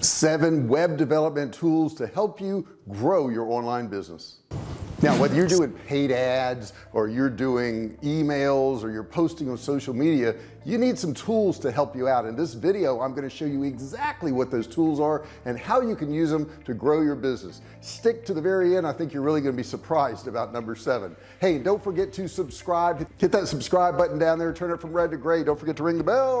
seven web development tools to help you grow your online business. Now whether you're doing paid ads or you're doing emails or you're posting on social media you need some tools to help you out. In this video I'm going to show you exactly what those tools are and how you can use them to grow your business. Stick to the very end I think you're really going to be surprised about number seven. Hey don't forget to subscribe. Hit that subscribe button down there. Turn it from red to gray. Don't forget to ring the bell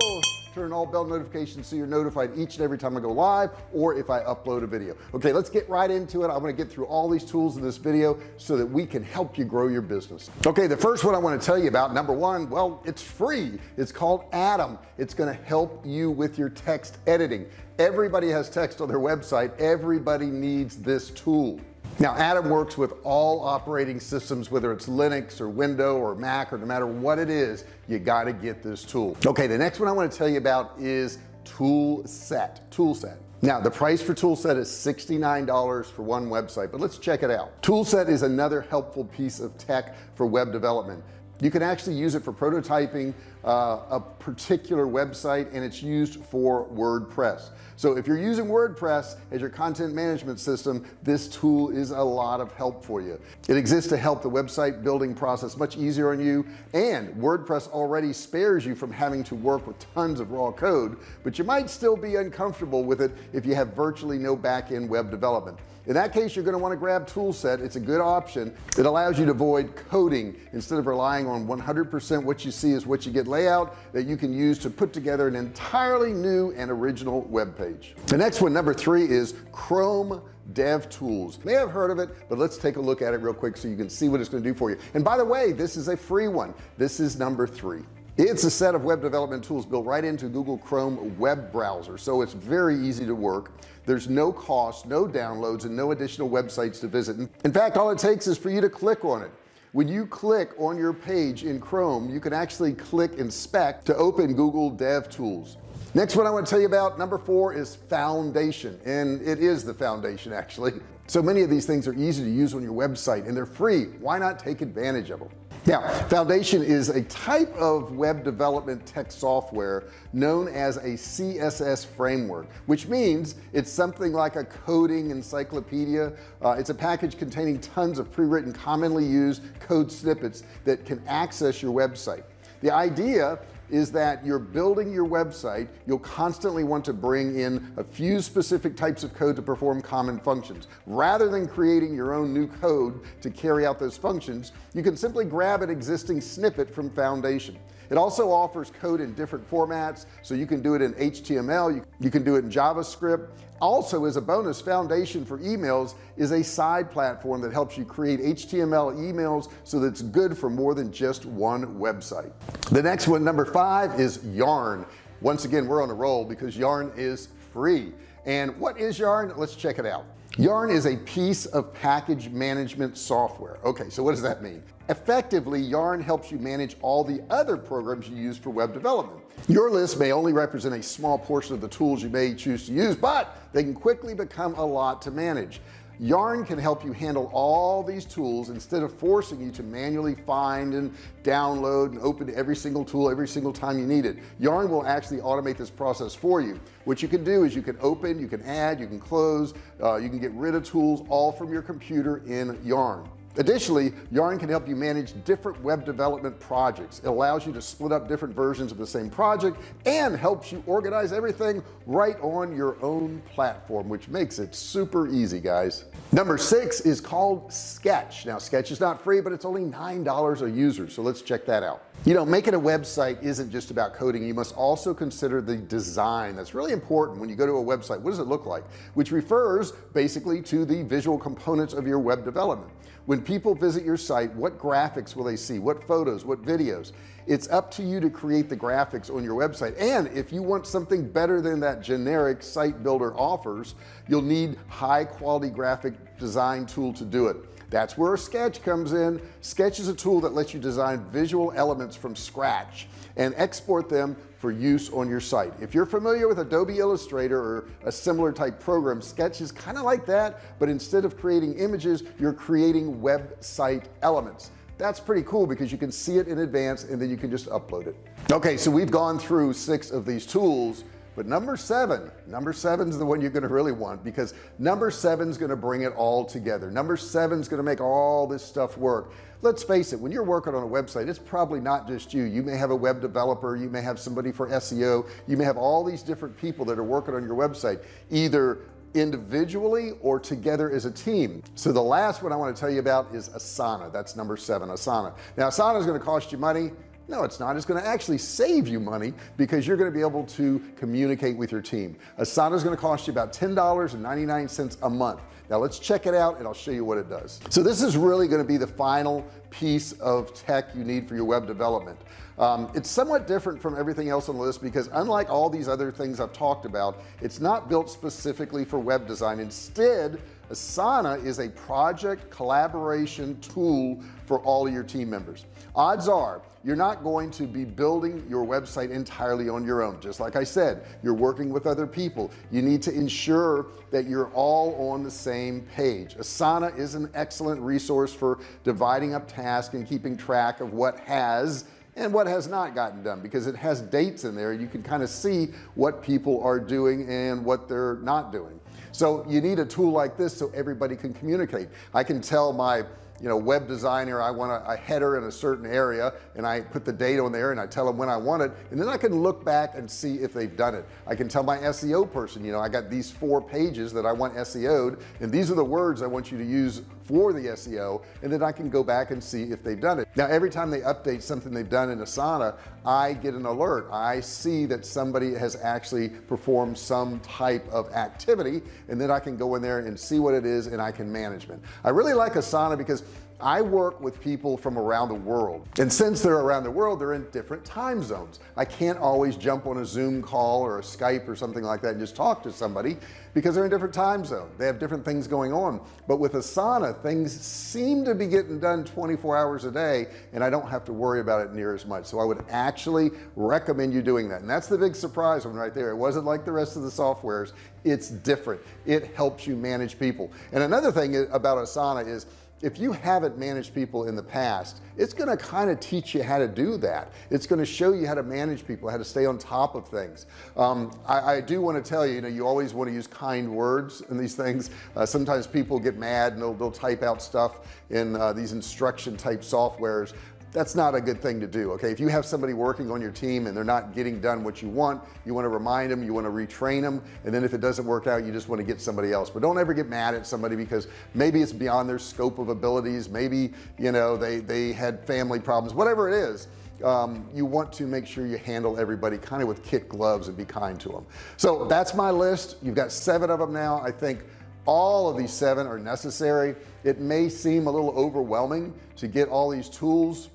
turn all bell notifications so you're notified each and every time I go live or if I upload a video. Okay let's get right into it. I'm going to get through all these tools in this video so that we can help you grow your business. Okay the first one I want to tell you about number one well it's free. It's called Atom it's going to help you with your text editing. Everybody has text on their website. Everybody needs this tool now Atom works with all operating systems whether it's Linux or Windows or Mac or no matter what it is you got to get this tool. Okay the next one I want to tell you about is tool set tool set now the price for toolset is $69 for one website but let's check it out. Toolset is another helpful piece of tech for web development you can actually use it for prototyping uh, a particular website and it's used for WordPress. So if you're using WordPress as your content management system this tool is a lot of help for you. It exists to help the website building process much easier on you and WordPress already spares you from having to work with tons of raw code but you might still be uncomfortable with it if you have virtually no back-end web development in that case you're going to want to grab toolset. It's a good option. It allows you to avoid coding. Instead of relying on 100% what you see is what you get layout that you can use to put together an entirely new and original web page. The next one number three is Chrome dev tools. May have heard of it but let's take a look at it real quick so you can see what it's going to do for you. And by the way this is a free one. This is number three. It's a set of web development tools built right into Google Chrome web browser so it's very easy to work there's no cost no downloads and no additional websites to visit. In fact all it takes is for you to click on it. When you click on your page in Chrome you can actually click inspect to open Google Dev Tools. Next one I want to tell you about number four is foundation and it is the foundation actually. So many of these things are easy to use on your website and they're free. Why not take advantage of them now foundation is a type of web development tech software known as a CSS framework which means it's something like a coding encyclopedia. Uh, it's a package containing tons of pre-written commonly used code snippets that can access your website. The idea is that you're building your website you'll constantly want to bring in a few specific types of code to perform common functions. Rather than creating your own new code to carry out those functions you can simply grab an existing snippet from foundation. It also offers code in different formats so you can do it in HTML you, can do it in JavaScript also as a bonus foundation for emails is a side platform that helps you create HTML emails so that's good for more than just one website. The next one number five is yarn. Once again we're on a roll because yarn is free. And what is yarn? Let's check it out. Yarn is a piece of package management software. Okay so what does that mean? Effectively yarn helps you manage all the other programs you use for web development your list may only represent a small portion of the tools you may choose to use but they can quickly become a lot to manage. Yarn can help you handle all these tools instead of forcing you to manually find and download and open every single tool every single time you need it. Yarn will actually automate this process for you. What you can do is you can open you can add you can close uh, you can get rid of tools all from your computer in yarn additionally yarn can help you manage different web development projects. It allows you to split up different versions of the same project and helps you organize everything right on your own platform which makes it super easy guys. Number six is called sketch. Now sketch is not free but it's only nine dollars a user so let's check that out. You know making a website isn't just about coding. You must also consider the design. That's really important when you go to a website. What does it look like? Which refers basically to the visual components of your web development. When people visit your site what graphics will they see? What photos? What videos? It's up to you to create the graphics on your website. And if you want something better than that generic site builder offers you'll need high quality graphic design tool to do it that's where sketch comes in. Sketch is a tool that lets you design visual elements from scratch and export them for use on your site. If you're familiar with Adobe Illustrator or a similar type program sketch is kind of like that but instead of creating images you're creating website elements. That's pretty cool because you can see it in advance and then you can just upload it. Okay so we've gone through six of these tools but number seven number seven is the one you're going to really want because number seven is going to bring it all together. Number seven is going to make all this stuff work. Let's face it when you're working on a website it's probably not just you. You may have a web developer you may have somebody for SEO you may have all these different people that are working on your website either individually or together as a team. So the last one I want to tell you about is Asana. That's number seven Asana. Now Asana is going to cost you money no it's not. It's going to actually save you money because you're going to be able to communicate with your team. Asana is going to cost you about ten dollars and 99 cents a month. Now let's check it out and I'll show you what it does. So this is really going to be the final piece of tech you need for your web development. Um, it's somewhat different from everything else on the list because unlike all these other things I've talked about it's not built specifically for web design. Instead Asana is a project collaboration tool for all of your team members. Odds are you're not going to be building your website entirely on your own. Just like I said you're working with other people. You need to ensure that you're all on the same page. Asana is an excellent resource for dividing up tasks and keeping track of what has and what has not gotten done because it has dates in there. You can kind of see what people are doing and what they're not doing. So you need a tool like this so everybody can communicate. I can tell my you know web designer I want a, a, header in a certain area and I put the date on there and I tell them when I want it and then I can look back and see if they've done it. I can tell my SEO person you know I got these four pages that I want SEO'd and these are the words I want you to use for the SEO and then I can go back and see if they've done it. Now every time they update something they've done in Asana I get an alert. I see that somebody has actually performed some type of activity and then I can go in there and see what it is and I can management I really like Asana because I work with people from around the world and since they're around the world they're in different time zones. I can't always jump on a zoom call or a Skype or something like that and just talk to somebody because they're in different time zone. They have different things going on. But with Asana things seem to be getting done 24 hours a day and I don't have to worry about it near as much. So I would actually recommend you doing that. And that's the big surprise one right there. It wasn't like the rest of the softwares. It's different. It helps you manage people. And another thing about Asana is if you haven't managed people in the past it's going to kind of teach you how to do that. It's going to show you how to manage people how to stay on top of things. Um, I, I, do want to tell you you know you always want to use kind words in these things. Uh, sometimes people get mad and they'll, they'll type out stuff in uh, these instruction type softwares that's not a good thing to do okay? If you have somebody working on your team and they're not getting done what you want you want to remind them you want to retrain them and then if it doesn't work out you just want to get somebody else. But don't ever get mad at somebody because maybe it's beyond their scope of abilities maybe you know they they had family problems whatever it is um, you want to make sure you handle everybody kind of with kit gloves and be kind to them so that's my list. You've got seven of them now. I think all of these seven are necessary. It may seem a little overwhelming to get all these tools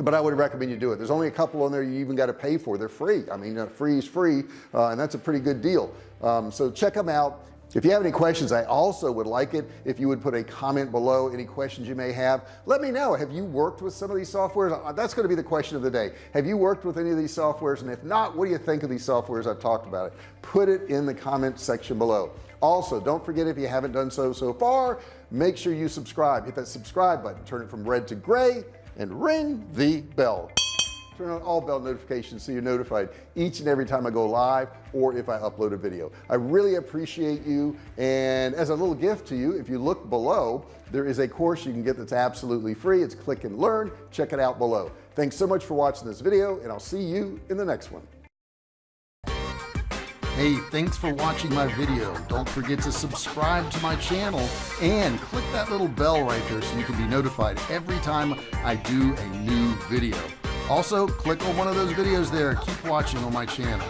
but I would recommend you do it. There's only a couple on there you even got to pay for. They're free. I mean uh, free is free uh, and that's a pretty good deal. Um, so check them out. If you have any questions I also would like it if you would put a comment below any questions you may have. Let me know. Have you worked with some of these softwares? Uh, that's going to be the question of the day. Have you worked with any of these softwares? And if not what do you think of these softwares? I've talked about it. Put it in the comment section below. Also don't forget if you haven't done so so far make sure you subscribe. Hit that subscribe button. Turn it from red to gray and ring the bell. Turn on all bell notifications so you're notified each and every time I go live or if I upload a video. I really appreciate you and as a little gift to you if you look below there is a course you can get that's absolutely free. It's click and learn. Check it out below. Thanks so much for watching this video and I'll see you in the next one Hey, thanks for watching my video. Don't forget to subscribe to my channel and click that little bell right there so you can be notified every time I do a new video. Also, click on one of those videos there. Keep watching on my channel.